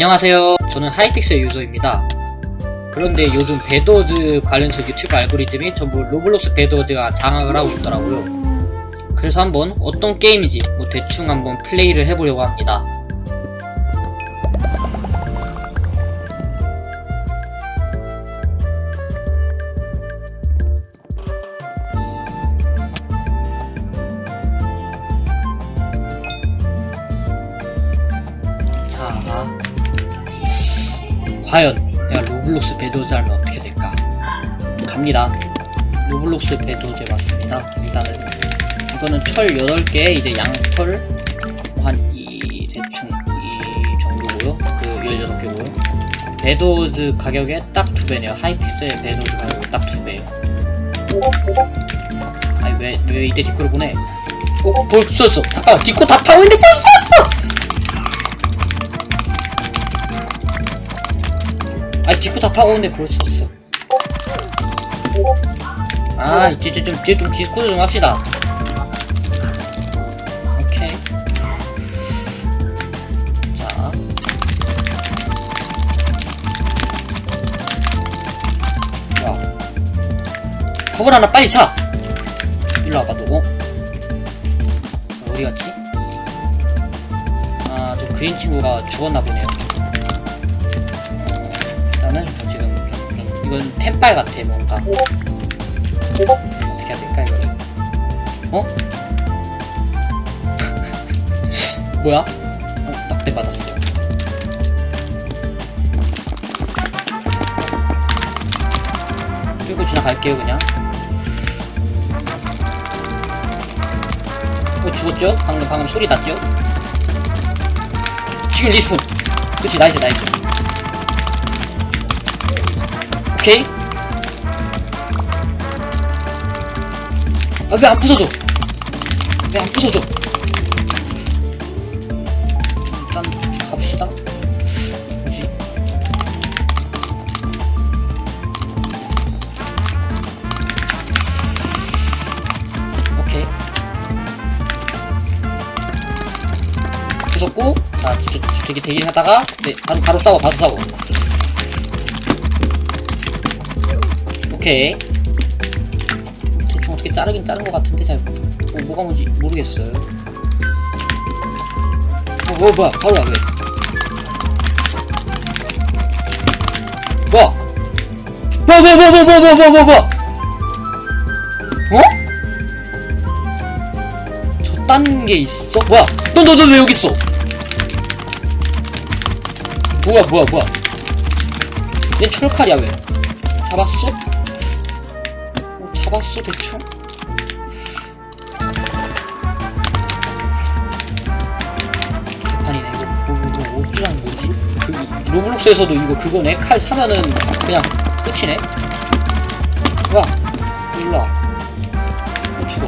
안녕하세요. 저는 Hypixel 유저입니다. 그런데 요즘 Bedwars 관련해서 유튜브 알고리즘이 전부 로블록스 Bedwars가 장악을 하고 있더라고요. 그래서 한번 어떤 게임인지 뭐 대충 한번 플레이를 해보려고 합니다. 과연 내가 로블록스 하면 어떻게 될까? 갑니다. 로블록스 Bedwars에 왔습니다. 일단은 이거는 철 8개 이제 양털 한 이 대충 이 정도고요. 그 16개고요. Bedwars 가격에 딱 두 배네요. Hypixel Bedwars 가격에 딱두 배예요. 아니 왜, 왜 이때 디코를 보내? 어? 벌써 썼어. 잠깐만 디코 다 파고 있는데 벌써 썼어! 아 디코 다 파고 오는데 벌써 썼어. 아 이제 좀 이제 좀 디스코드 좀 합시다. 오케이. 자. 와. 거울 하나 빨리 사! 일로 와봐, 너. 어? 어디 갔지? 아, 저 그린 친구가 죽었나 보네요. 이건 템빨 같아, 뭔가. 어떻게 해야 될까, 이거? 어? 뭐야? 어, 낙대 받았어요. 끌고 지나갈게요, 그냥. 어, 죽었죠? 방금, 방금 소리 났죠? 지금 respawn! 그치, nice, nice. 오케이. 아, 왜 안 부서져? 왜 안 부서져? 일단 갑시다. 뭐지? 오케이. 부쉈고, 자, 되게 대기하다가, 네, 바로, 바로 싸워, 바로 싸워. 오케이. 대충 어떻게 자르긴 자른 것 같은데, 잘, 뭐, 뭐가 뭔지 모르겠어요. 어, 뭐, 뭐야, 바로 와, 왜? 뭐야? 뭐야? 어? 저딴 게 있어? 뭐야? 너, 너, 너 왜 여기 있어? 뭐야, 뭐야, 뭐야? 얘 철칼이야, 왜? 잡았어? 어, 잡았어, 대충? 개판이네, 이거. 뭐, 어쩌라는 뭐지? 그, 이- 로블록스에서도 이거 그거네? 칼 사면은 그냥 끝이네? 와, 일로와. 어, 죽어.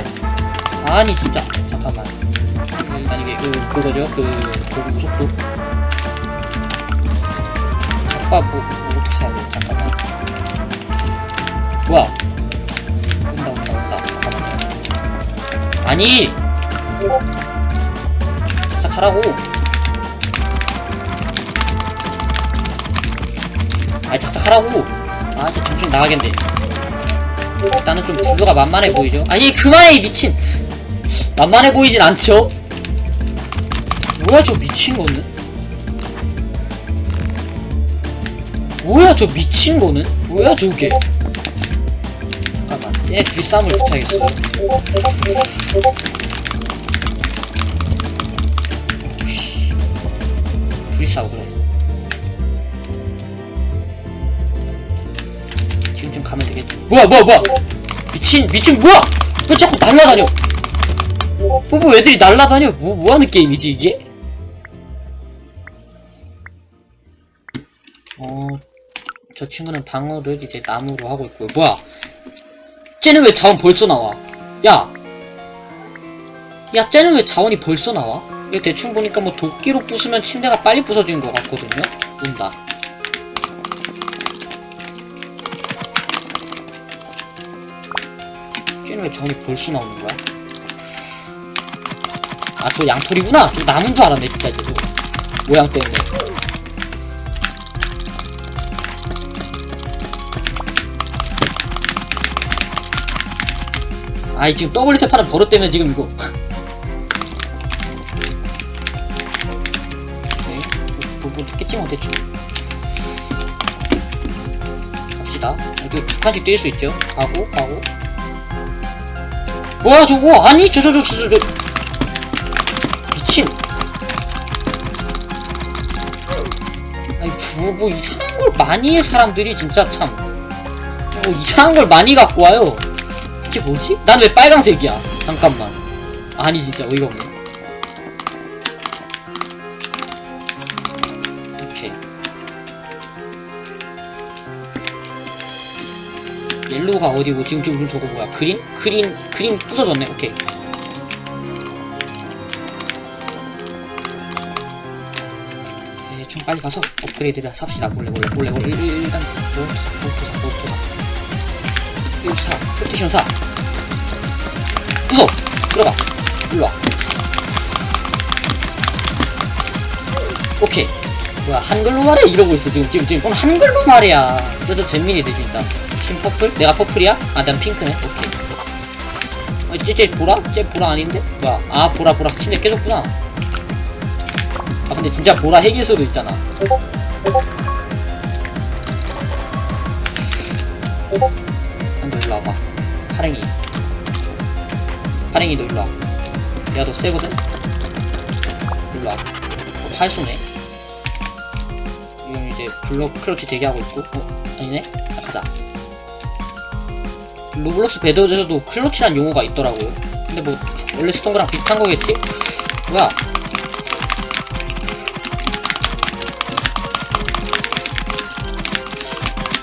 아니, 진짜. 잠깐만. 그, 아니, 이게, 그, 그거죠? 그, 도구 속도. 잠깐, 뭐, 뭐, 어떻게 해야 돼? 잠깐만. 뭐야? 아니! 착착하라고! 아니, 착착 하라고! 아, 진짜 정신 나가겠네. 일단은 좀 구도가 만만해 보이죠? 아니, 그만해, 이 미친! 만만해 보이진 않죠? 뭐야, 저 미친 거는? 뭐야, 저 미친 거는? 뭐야, 저게? 잠깐만, 쟤네 둘이 싸움을 붙여야겠어요. 씨. 둘이 싸워, 그래. 지금쯤 가면 되겠다. 뭐야, 뭐야, 뭐야! 미친, 미친, 뭐야! 왜 자꾸 날라다녀! 뭐, 뭐 애들이 날라다녀? 뭐, 뭐 하는 게임이지, 이게? 어, 저 친구는 방어를 이제 나무로 하고 있고요. 뭐야? 쟤는 왜 자원 벌써 나와? 야! 야, 쟤는 왜 자원이 벌써 나와? 이거 대충 보니까 뭐 도끼로 부수면 침대가 빨리 부서지는 것 같거든요? 온다. 쟤는 왜 자원이 벌써 나오는 거야? 아, 저 양털이구나! 저 나무인 줄 알았네, 진짜, 쟤 저거. 모양 때문에. 아이 지금 버릇 때문에 지금 이거. 오케이 뭐, 뭐 됐겠지 뭐 대충 갑시다. 이렇게 두 칸씩 뛸 수 있죠. 가고 가고. 뭐야 저거! 아니 저 저 저 저 저. 미친. 아니 뭐, 뭐 이상한 걸 많이 해 사람들이. 진짜 참. 뭐 이상한 걸 많이 갖고 와요 이게 뭐지? 난 왜 빨간색이야? 잠깐만. 아니 진짜 어이가 없네. 오케이. 옐로우가 어디고 지금 지금 저거 뭐야? 그린? 그린 그린 부서졌네. 오케이. 대충 빨리 가서 업그레이드를 삽시다 몰래 몰래 몰래 몰래 일단 로봇 삽 로봇 삽 1차 프로테이션 4 구속! 들어가 일로와. 오케이. 뭐야 한글로 말해? 이러고 있어 지금 지금 지금. 오늘 한글로 말해야 저저 잼민이들 진짜. 지금 퍼플? 내가 퍼플이야? 아 난 핑크네. 오케이. 어, 쟤, 쟤 보라? 쟤 보라 아닌데? 뭐야. 아 보라 보라. 침대 깨졌구나. 아 근데 진짜 보라 핵일 수도 있잖아. 파랭이 너 일로 와. 내가 너 세거든? 일로 와. 어, 활 쏘네. 이건 이제 블록 클러치 대기하고 있고. 어? 아니네? 자, 가자 로블록스 Bedwars에서도 clutch란 용어가 있더라고요. 근데 뭐 원래 쓰던 거랑 비슷한 거겠지? 뭐야?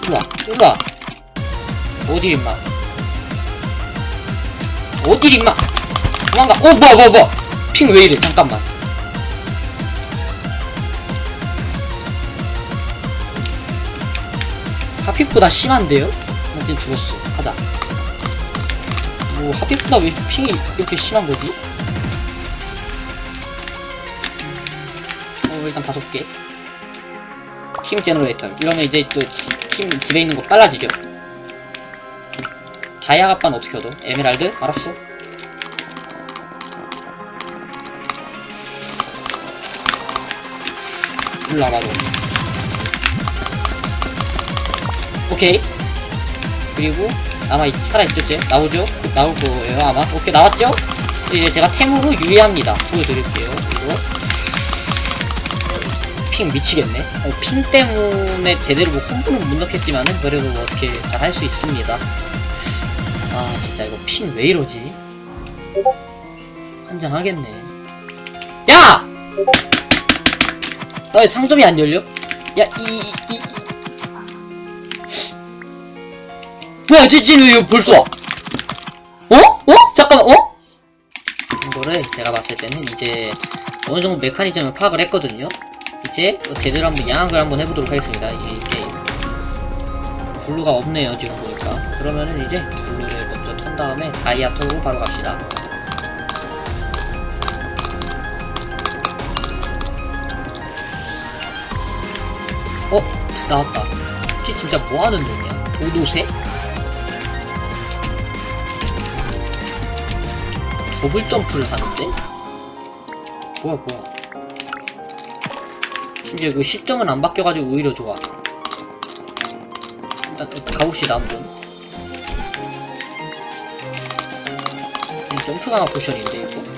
일로와 일로와. 어딜 임마? 어딜 임마 도망가. 어 뭐야 뭐야 뭐야. 핑 왜 이래? 잠깐만. 하픽보다 심한데요? 아무튼 죽었어. 가자. 뭐 하픽보다 왜 ping이 이렇게 심한 거지? 어 일단 다섯 개. 팀 generator. 이러면 이제 또팀 집에 있는 거 빨라지죠? 다이아 갑반 어떻게 얻어? 에메랄드? 알았어 너 오케이. 그리고 아마 이- 살아있죠 쟤? 나오죠? 곧 나올 거예요 아마? 오케이 나왔죠? 이제 제가 템으로 유리합니다. 보여드릴게요. 이거 핑 미치겠네. 어, 핑 때문에 제대로 뭐 콤보는 못 넣겠지만은 그래도 뭐 어떻게 잘 할 수 있습니다. 아 진짜 이거 핑 왜 이러지? 한장 하겠네. 야! 나왜 상점이 안 열려? 야, 이, 이, 이. 뭐야, 쟤, 쟤는 왜 벌써 와? 어? 어? 잠깐만, 어? 이거를 제가 봤을 때는 이제 어느 정도 메커니즘을 파악을 했거든요. 이제 제대로 한번 양학을 한번 해보도록 하겠습니다. 이 게임. 블루가 없네요, 지금 보니까. 그러면은 이제 블루를 먼저 턴 다음에 다이아 털고 바로 갑시다. 나왔다. 쟤 진짜 뭐하는 놈이야? 오도새? 더블 점프를 하는데? 뭐야 뭐야 심지어 그 시점은 안 바뀌어가지고 오히려 좋아 일단 또 가봅시다 한번 이 점프 강화 포션인데 이거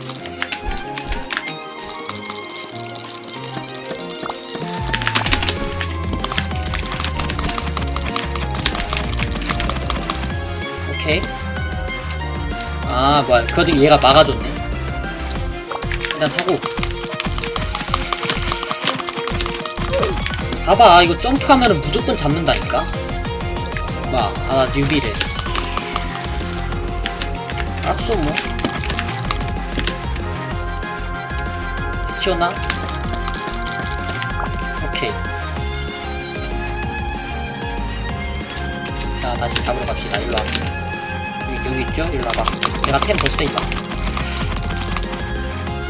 오케이 아 뭐야. 그 와중에 얘가 막아줬네. 일단 사고. 봐봐. 이거 점프하면은 무조건 잡는다니까. 봐아 뉴비래. 알았어 뭐. 치웠나? 오케이. 자 다시 잡으러 갑시다. 일로와 여기, 있죠? 일로 와봐. 내가 템 벌써 있다.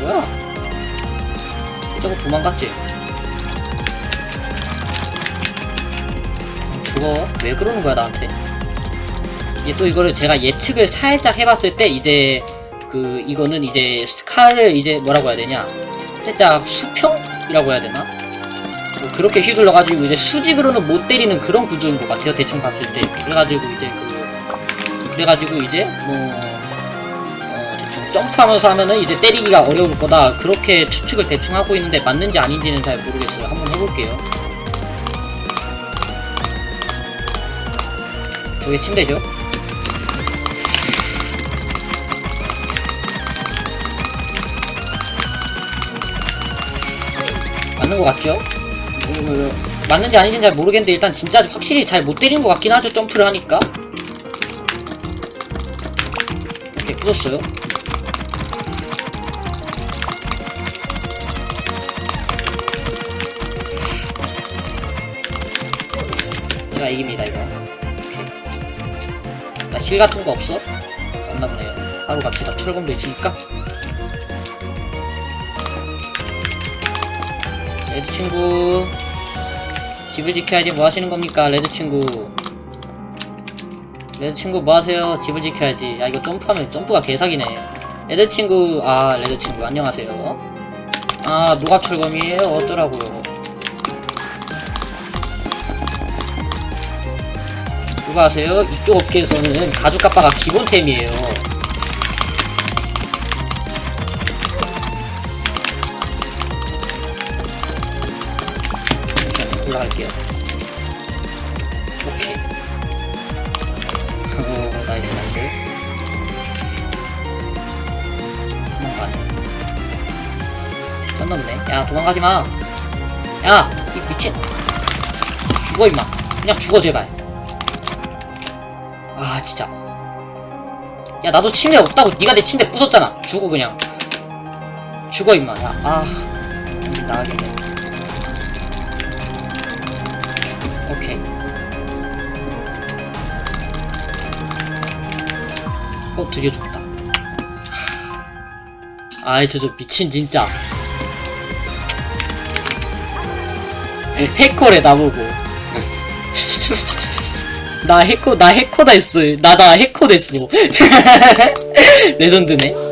뭐야? 저거 도망갔지? 죽어. 왜 그러는 거야, 나한테? 이제 또 이거를 제가 예측을 살짝 해봤을 때 이제 그 이거는 이제 스카를 이제 뭐라고 해야 되냐 살짝 수평이라고 해야 되나 뭐 그렇게 휘둘러가지고 이제 수직으로는 못 때리는 그런 구조인 것 같아요 대충 봤을 때 그래가지고 이제 그 그래가지고 이제 뭐 어, 대충 점프하면서 하면은 이제 때리기가 어려울 거다. 그렇게 추측을 대충 하고 있는데 맞는지 아닌지는 잘 모르겠어요. 한번 해볼게요. 저게 침대죠? 맞는 것 같죠? 음, 맞는지 아닌지는 잘 모르겠는데 일단 진짜 확실히 잘 못 때리는 것 같긴 하죠 점프를 하니까 부쉈어요? 제가 이깁니다 이거. 나힐 같은 거 없어? 없나 보네요. 바로 갑시다. 철검도 있으니까. 레드 친구. 집을 지켜야지 뭐 하시는 겁니까 레드 친구 레드 친구 뭐 하세요 집을 지켜야지 야 이거 점프하면 점프가 개사기네 레드 친구 아 레드 친구 안녕하세요 아 노갑 철검이에요 어쩌라고요 누가 아세요? 이쪽 업계에서는 가죽 갑바가 기본템이에요. 올라갈게요. 오케이. 어, nice, nice. 도망가네. 선 넘네. 야, 도망가지 마. 야, 이 미친. 죽어, 임마. 그냥 죽어, 제발. 아, 진짜. 야, 나도 침대 없다고. 네가 내 침대 부쉈잖아. 죽어, 그냥. 죽어, 임마. 야, 아. 음, 나가겠네. 오케이. 어, 드디어 죽었다. 아이, 저, 저, 미친, 진짜. 해커래, 나보고. 나 해커, 나 해커다 했어. 나, 나 해커 됐어. 레전드네.